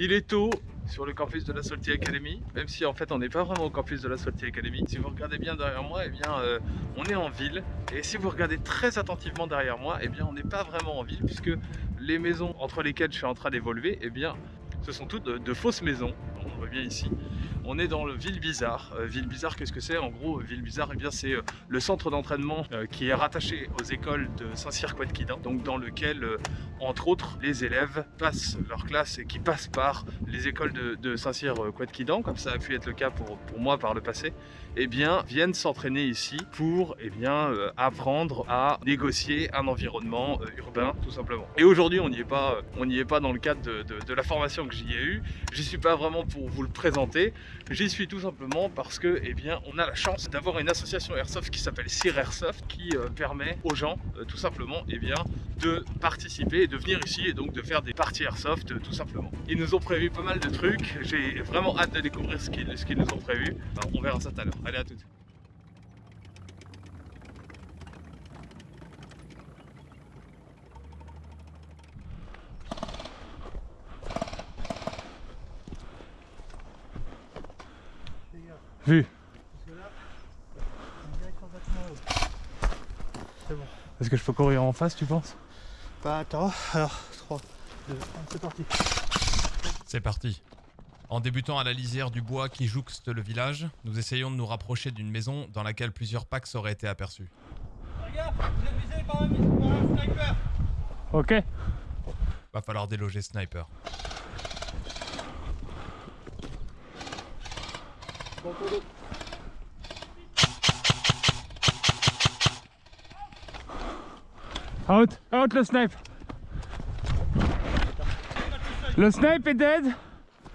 Il est tôt sur le campus de la Salty Academy, même si en fait on n'est pas vraiment au campus de la Salty Academy. Si vous regardez bien derrière moi, eh bien euh, on est en ville. Et si vous regardez très attentivement derrière moi, eh bien on n'est pas vraiment en ville puisque les maisons entre lesquelles je suis en train d'évoluer, eh bien ce sont toutes de, de fausses maisons. On voit bien ici. On est dans le Ville Bizarre. Euh, Ville Bizarre, qu'est-ce que c'est? En gros, Ville Bizarre, eh bien c'est euh, le centre d'entraînement euh, qui est rattaché aux écoles de Saint-Cyr-Quadquidin, donc dans lequel, euh, entre autres, les élèves passent leur classe et qui passent par les écoles de, Saint-Cyr-Quadquidin, comme ça a pu être le cas pour, pour moi par le passé, eh bien viennent s'entraîner ici pour eh bien euh, apprendre à négocier un environnement euh, urbain tout simplement. Et aujourd'hui, on n'y est pas, euh, est pas dans le cadre de, de- de la formation que j'y ai eue. J'y suis pas vraiment pour vous le présenter. J'y suis tout simplement parce que, eh bien, on a la chance d'avoir une association airsoft qui s'appelle Cyr Airsoft, qui euh, permet aux gens, euh, tout simplement, eh bien, de participer et de venir ici et donc de faire des parties airsoft, euh, tout simplement. Ils nous ont prévu pas mal de trucs. J'ai vraiment hâte de découvrir ce qu'ils qu'ils nous ont prévu. On verra ça tout à l'heure. Allez, à tout de suite. Vu. C'est bon. Est-ce que je peux courir en face, tu penses? Bah attends, alors 3, 2, 1, c'est parti. C'est parti. En débutant à la lisière du bois qui jouxte le village, nous essayons de nous rapprocher d'une maison dans laquelle plusieurs packs auraient été aperçus. Vous êtes visés par un, par un sniper Ok. Va falloir déloger Sniper. Out, out le snipe. Le snipe est dead.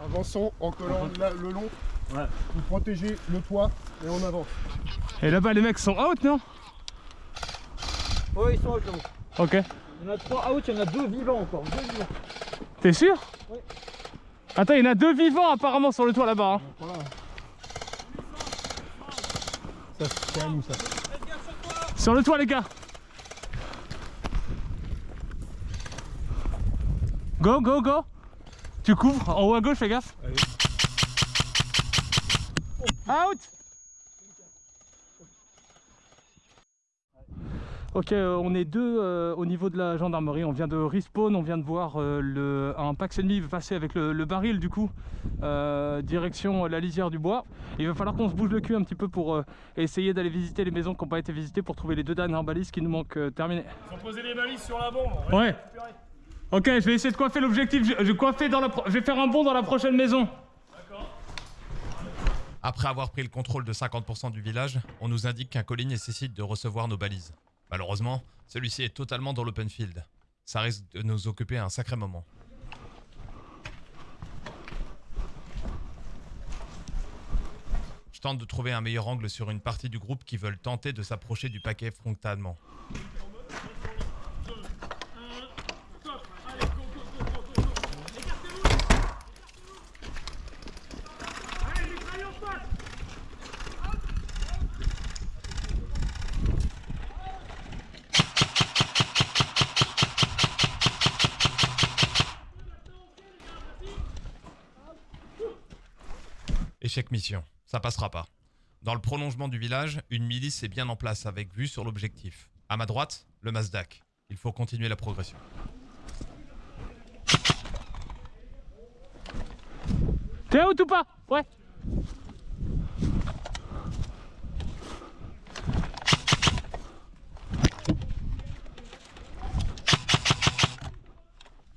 Avançons en collant la- le long. Vous protégez le toit et on avance. Et là-bas, les mecs sont out, non? Ouais, ils sont out là Ok. Il y en a 3 out, il y en a 2 vivants encore. 2 vivants. T'es sûr? Oui. Attends, il y en a deux vivants apparemment sur le toit là-bas. hein. Voilà. Ça, c'est à nous ça. Sur le toit, les gars. Go, go, go. Tu couvres en haut à gauche, fais gaffe. Out. Ok, euh, on est deux euh, au niveau de la gendarmerie. On vient de respawn, on vient de voir euh, le, un Pax ennemi passer avec le, le baril du coup, euh, direction la lisière du bois. Il va falloir qu'on se bouge le cul un petit peu pour euh, essayer d'aller visiter les maisons qui n'ont pas été visitées pour trouver les deux dernières balises qui nous manquent euh, terminées. Ils ont posé les balises sur la bombe. on Ouais. Ok, je vais essayer de coiffer l'objectif. Je, je, coiffer dans la pro- je vais faire un bond dans la prochaine maison. Après avoir pris le contrôle de 50% du village, on nous indique qu'un colis nécessite de recevoir nos balises. Malheureusement, celui-ci est totalement dans l'open field. Ça risque de nous occuper un sacré moment. Je tente de trouver un meilleur angle sur une partie du groupe qui veulent tenter de s'approcher du paquet frontalement. Échec mission, ça passera pas. Dans le prolongement du village, une milice est bien en place avec vue sur l'objectif. À ma droite, le Mazdak. Il faut continuer la progression. T'es out ou pas? Ouais.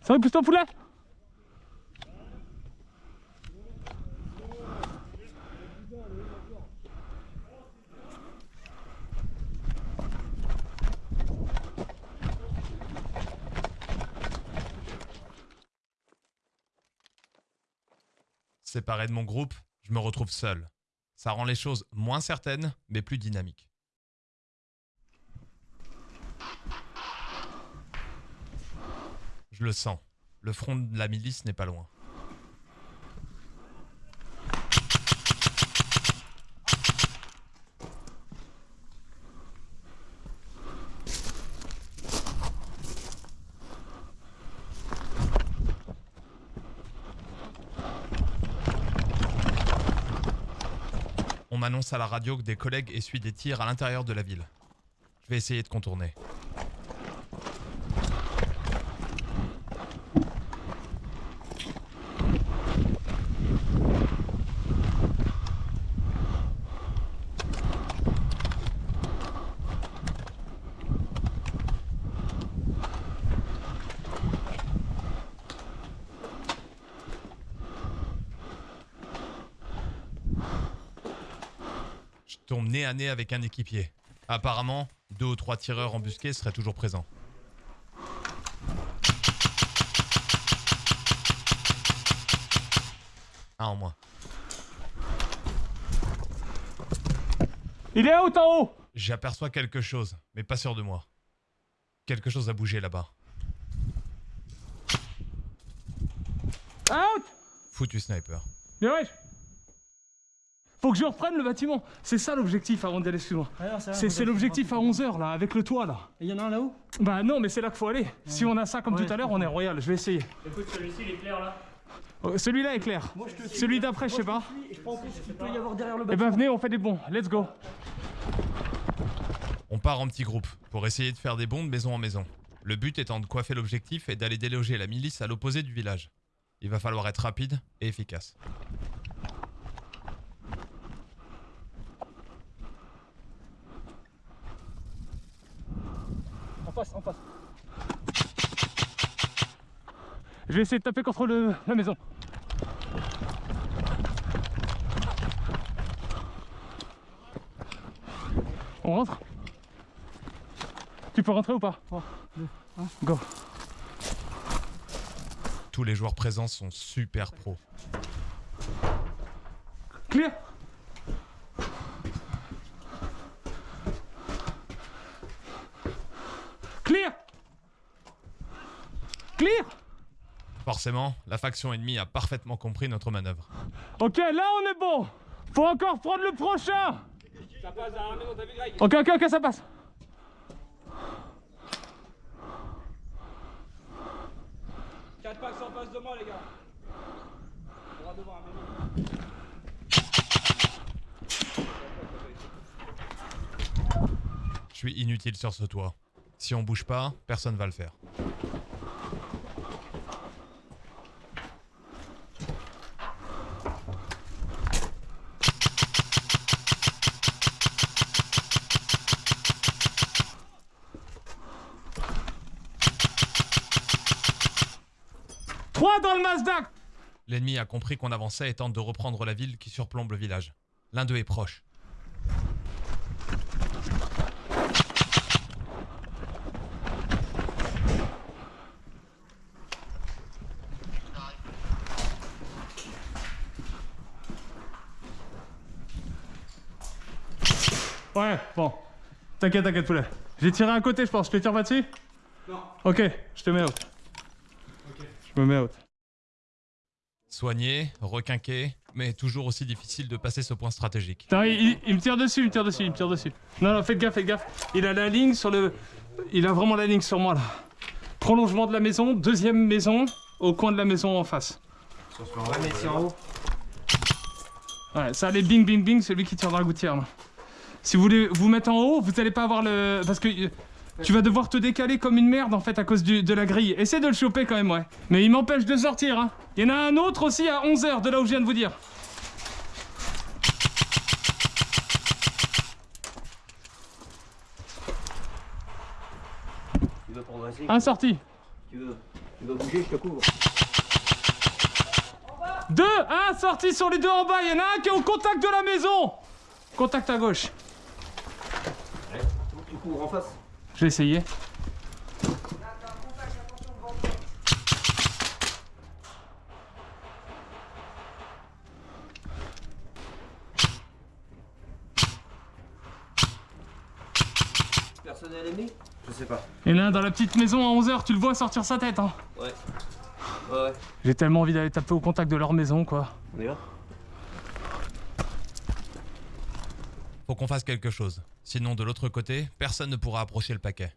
Ça va, pousse ton poulet Séparé de mon groupe, je me retrouve seul. Ça rend les choses moins certaines, mais plus dynamiques. Je le sens. Le front de la milice n'est pas loin. À la radio que des collègues essuient des tirs à l'intérieur de la ville. Je vais essayer de contourner. Tombe nez à nez avec un équipier. Apparemment, deux ou trois tireurs embusqués seraient toujours présents. Un en moins. Il est out en haut? J'aperçois quelque chose, mais pas sûr de moi. Quelque chose a bougé là-bas. Out Foutu sniper. Bien Faut que je reprenne le bâtiment. C'est ça l'objectif avant d'aller plus loin. C'est c'est l'objectif à 11h là, avec le toit là. Il y en a un là-haut? Bah non, mais c'est là qu'il faut aller. Si on a ça comme Ouais, tout à l'heure, on est royal. Je vais essayer. Écoute, celui-ci, il est clair là. Oh, Celui-là est clair. Moi, je te. Celui d'après, je sais pas. Je prends en compte ce qu'il peut y avoir derrière le Eh ben venez, on fait des bons. Let's go. On part en petits groupes pour essayer de faire des bonds de maison en maison. Le but étant de coiffer l'objectif et d'aller déloger la milice à l'opposé du village. Il va falloir être rapide et efficace. En face, en face. Je vais essayer de taper contre le- la maison. On rentre? Tu peux rentrer ou pas? Go. Tous les joueurs présents sont super pros. Clear? Clear? Clear? Forcément, la faction ennemie a parfaitement compris notre manœuvre. Ok, là on est bon Faut encore prendre le prochain Ça passe Ok, ok, ok, ça passe. Quatre packs en face de moi, les gars. On va devoir un mémo. Je suis inutile sur ce toit. Si on bouge pas, personne va le faire. Dans le Mazda L'ennemi a compris qu'on avançait et tente de reprendre la ville qui surplombe le village. L'un d'eux est proche. Ouais, bon. T'inquiète, t'inquiète, poulet. J'ai tiré un côté, je pense. Je te tire pas dessus Non. Ok, je te mets out. Je me mets out. Soigné, requinqué, mais toujours aussi difficile de passer ce point stratégique. Putain, il, il- il me tire dessus, il me tire dessus, il me tire dessus. Non, non, faites gaffe, faites gaffe. Il a la ligne sur le. Il a vraiment la ligne sur moi là. Prolongement de la maison, deuxième maison, au coin de la maison en face. Ouais, ça allait bing bing bing, celui qui tire dans la gouttière là. Si vous voulez vous mettre en haut, vous allez pas avoir le. Parce que tu vas devoir te décaler comme une merde en fait à cause du- de la grille. Essaie de le choper quand même, ouais. Mais il m'empêche de sortir, hein. Il y en a un autre aussi à 11h de là où je viens de vous dire. Tu progresser Un sorti. Tu veux, tu bouger, je te couvre. Deux Un sorti sur les deux en bas, il y en a un qui est au contact de la maison Contact à gauche. Tu couvres en face? Je vais essayer. Personnel aimé Je sais pas. A un dans la petite maison à 11h, tu le vois sortir sa tête. Hein. Ouais. Ouais, ouais. J'ai tellement envie d'aller taper au contact de leur maison, quoi. On y va? Faut qu'on fasse quelque chose. Sinon, de l'autre côté, personne ne pourra approcher le paquet.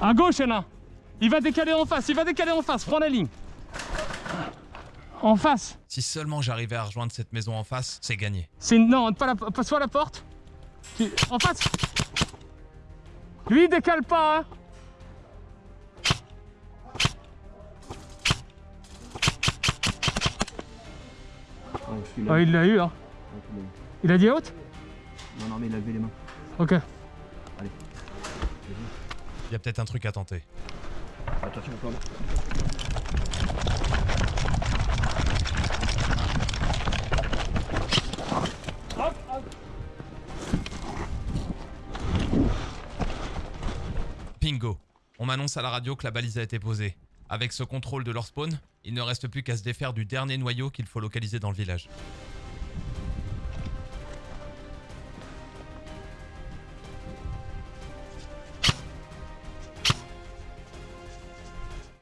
À gauche, il y en a un. Il va décaler en face, il va décaler en face, prends la ligne. En face. Si seulement j'arrivais à rejoindre cette maison en face, c'est gagné. C'est. Non, pas la... pas soit la porte. En face. Lui, il décale pas, hein. Oh, il l'a eu, hein. Il a dit out Non, non, mais il a levé les mains. Ok. Il y a peut-être un truc à tenter. Attention, on plante. Bingo On m'annonce à la radio que la balise a été posée. Avec ce contrôle de leur spawn, il ne reste plus qu'à se défaire du dernier noyau qu'il faut localiser dans le village.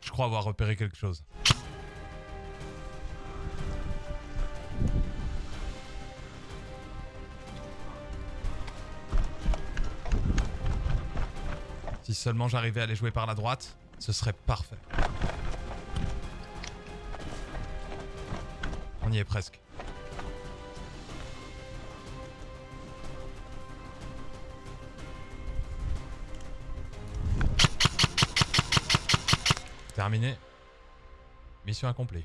Je crois avoir repéré quelque chose. Si seulement j'arrivais à les jouer par la droite, ce serait parfait. On y est presque. Terminé. Mission accomplie.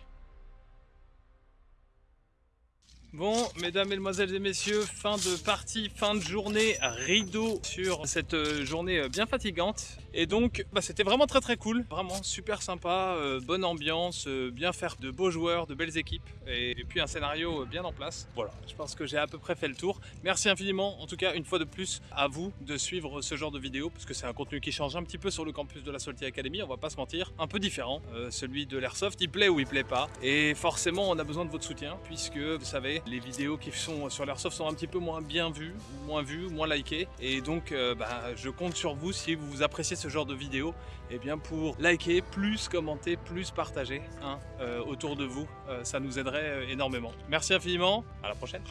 Bon, mesdames, mesdemoiselles et messieurs, fin de partie, fin de journée, rideau sur cette euh, journée euh, bien fatigante. Et donc, bah, c'était vraiment très très cool, vraiment super sympa, euh, bonne ambiance, bien faire de beaux joueurs, de belles équipes, et, puis un scénario bien en place. Voilà, je pense que j'ai à peu près fait le tour. Merci infiniment, en tout cas, une fois de plus, à vous de suivre ce genre de vidéo, parce que c'est un contenu qui change un petit peu sur le campus de la Salty Academy, on va pas se mentir, un peu différent. Celui de l'Airsoft, il plaît ou il plaît pas. Et forcément, on a besoin de votre soutien, puisque vous savez, les vidéos qui sont sur l'Airsoft sont un petit peu moins bien vues, moins vues, moins likées. Et donc, euh, bah, je compte sur vous si vous appréciez ce genre de vidéo, et bien pour liker, plus commenter, plus partager hein, euh, autour de vous. Euh, ça nous aiderait énormément. Merci infiniment, à la prochaine.